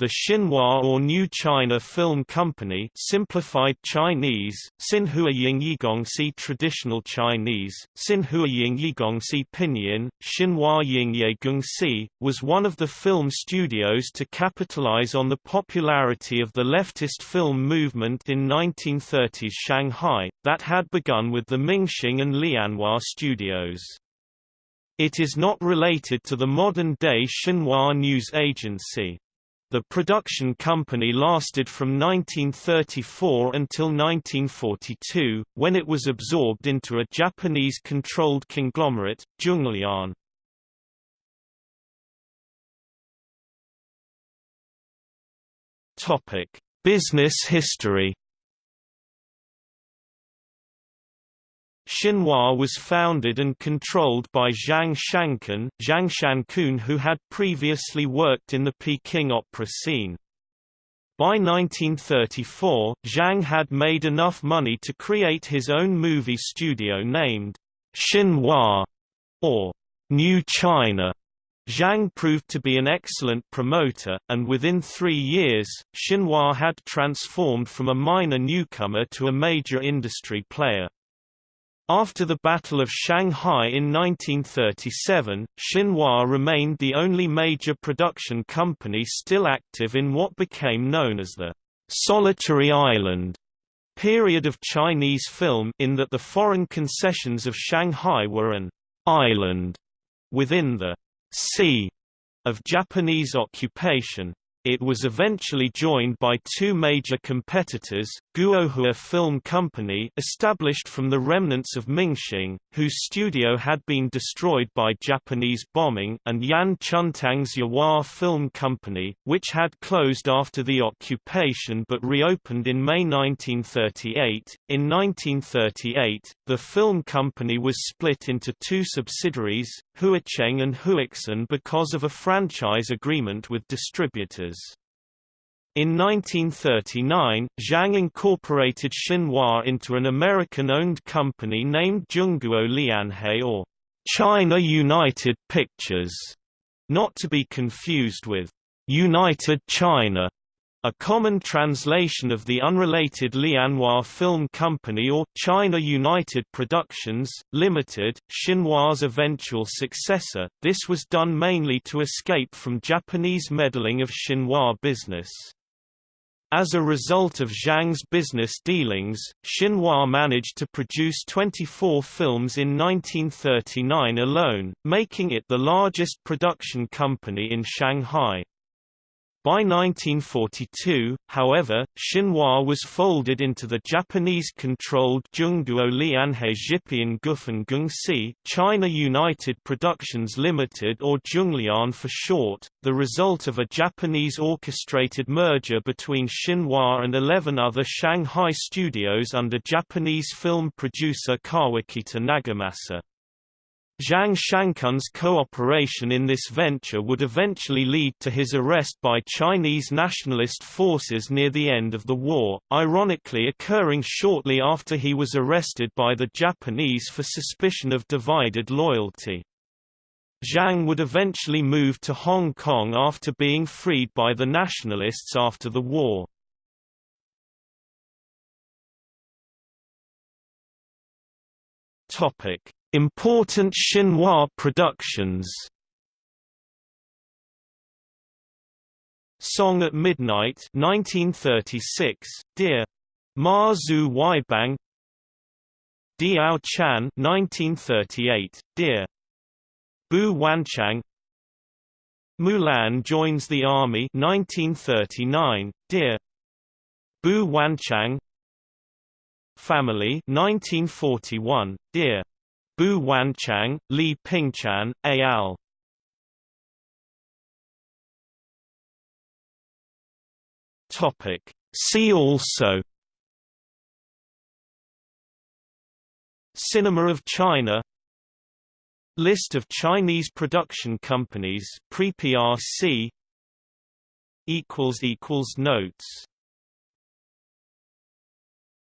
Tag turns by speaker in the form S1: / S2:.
S1: The Xinhua or New China Film Company simplified Chinese, Xinhua Yingyigongxi Traditional Chinese, Xinhua Yingyigongxi Pinyin, Xinhua Yingyegongxi, was one of the film studios to capitalize on the popularity of the leftist film movement in 1930s Shanghai, that had begun with the Mingxing and Lianhua studios. It is not related to the modern-day Xinhua News Agency. The production company lasted from 1934 until 1942, when it was absorbed into a Japanese-controlled conglomerate, Zhonglian. Business history Xinhua was founded and controlled by Zhang Shankun, Zhang Shankun who had previously worked in the Peking opera scene. By 1934, Zhang had made enough money to create his own movie studio named Xinhua, or New China. Zhang proved to be an excellent promoter, and within three years, Xinhua had transformed from a minor newcomer to a major industry player. After the Battle of Shanghai in 1937, Xinhua remained the only major production company still active in what became known as the «solitary island» period of Chinese film in that the foreign concessions of Shanghai were an «island» within the «sea» of Japanese occupation, it was eventually joined by two major competitors, Guohua Film Company established from the remnants of Mingxing, whose studio had been destroyed by Japanese bombing and Yan Chuntang's Yahua Film Company, which had closed after the occupation but reopened in May 1938. In 1938, the film company was split into two subsidiaries, Huacheng and Huixin because of a franchise agreement with distributors. In 1939, Zhang incorporated Xinhua into an American-owned company named Zhongguo Lianhe or China United Pictures, not to be confused with United China, a common translation of the unrelated Lianhua Film Company or China United Productions, Limited, Xinhua's eventual successor. This was done mainly to escape from Japanese meddling of Xinhua business. As a result of Zhang's business dealings, Xinhua managed to produce 24 films in 1939 alone, making it the largest production company in Shanghai. By 1942, however, Xinhua was folded into the Japanese-controlled Zhongguo Lianhe Xipian Gufen Gengxi China United Productions Limited or Zhonglian for short, the result of a Japanese orchestrated merger between Xinhua and 11 other Shanghai studios under Japanese film producer Kawakita Nagamasa. Zhang Shankun's cooperation in this venture would eventually lead to his arrest by Chinese nationalist forces near the end of the war, ironically occurring shortly after he was arrested by the Japanese for suspicion of divided loyalty. Zhang would eventually move to Hong Kong after being freed by the nationalists after the war. Topic Important Xinhua productions. Song at Midnight 1936, Dear. Ma-Xu Weibang Diao Chan 1938, Dear. Bu Wanchang. Mulan joins the army 1939, Dear. Bu Wanchang. Family 1941, Dear Bu Wanchang, Li Pingqian, al. Topic. See also Cinema of China List of Chinese production companies pre-PRC Notes